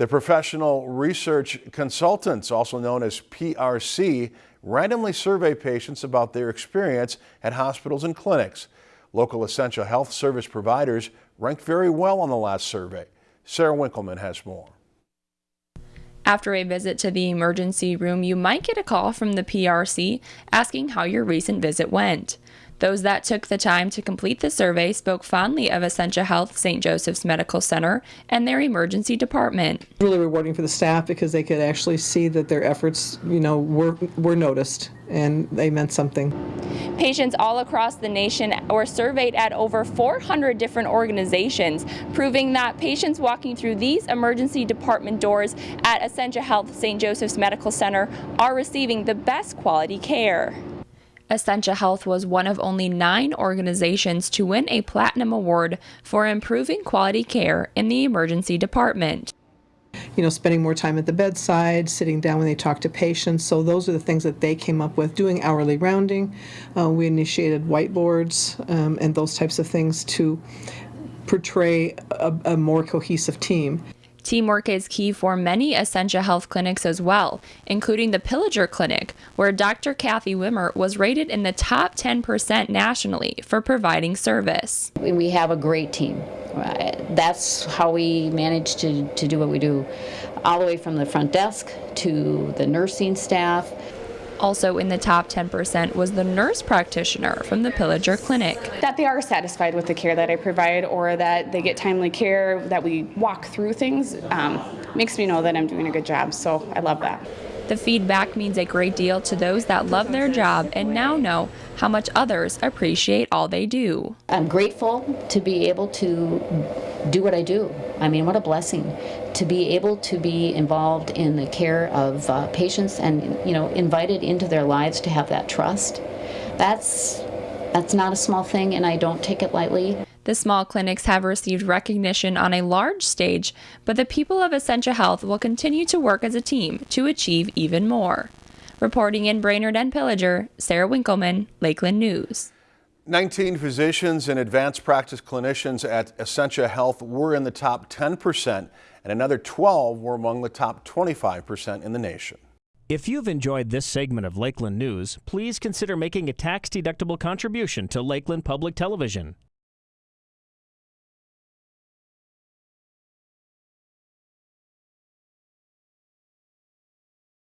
The Professional Research Consultants, also known as PRC, randomly survey patients about their experience at hospitals and clinics. Local Essentia Health service providers ranked very well on the last survey. Sarah Winkleman has more. After a visit to the emergency room, you might get a call from the PRC asking how your recent visit went. Those that took the time to complete the survey spoke fondly of Essentia Health St. Joseph's Medical Center and their emergency department. Really rewarding for the staff because they could actually see that their efforts, you know, were were noticed and they meant something. Patients all across the nation were surveyed at over 400 different organizations, proving that patients walking through these emergency department doors at Essentia Health St. Joseph's Medical Center are receiving the best quality care. Essentia Health was one of only nine organizations to win a Platinum Award for improving quality care in the emergency department. You know, spending more time at the bedside, sitting down when they talk to patients. So those are the things that they came up with. Doing hourly rounding, uh, we initiated whiteboards um, and those types of things to portray a, a more cohesive team. Teamwork is key for many Essentia Health clinics as well, including the Pillager Clinic, where Dr. Kathy Wimmer was rated in the top 10% nationally for providing service. We have a great team. Uh, that's how we manage to, to do what we do, all the way from the front desk to the nursing staff. Also in the top 10% was the nurse practitioner from the Pillager Clinic. That they are satisfied with the care that I provide or that they get timely care, that we walk through things, um, makes me know that I'm doing a good job. So I love that. The feedback means a great deal to those that love their job and now know how much others appreciate all they do. I'm grateful to be able to do what I do. I mean, what a blessing to be able to be involved in the care of uh, patients and you know invited into their lives to have that trust. That's that's not a small thing, and I don't take it lightly. The small clinics have received recognition on a large stage, but the people of Essentia Health will continue to work as a team to achieve even more. Reporting in Brainerd and Pillager, Sarah Winkleman, Lakeland News. 19 physicians and advanced practice clinicians at Essentia Health were in the top 10%, and another 12 were among the top 25% in the nation. If you've enjoyed this segment of Lakeland News, please consider making a tax-deductible contribution to Lakeland Public Television.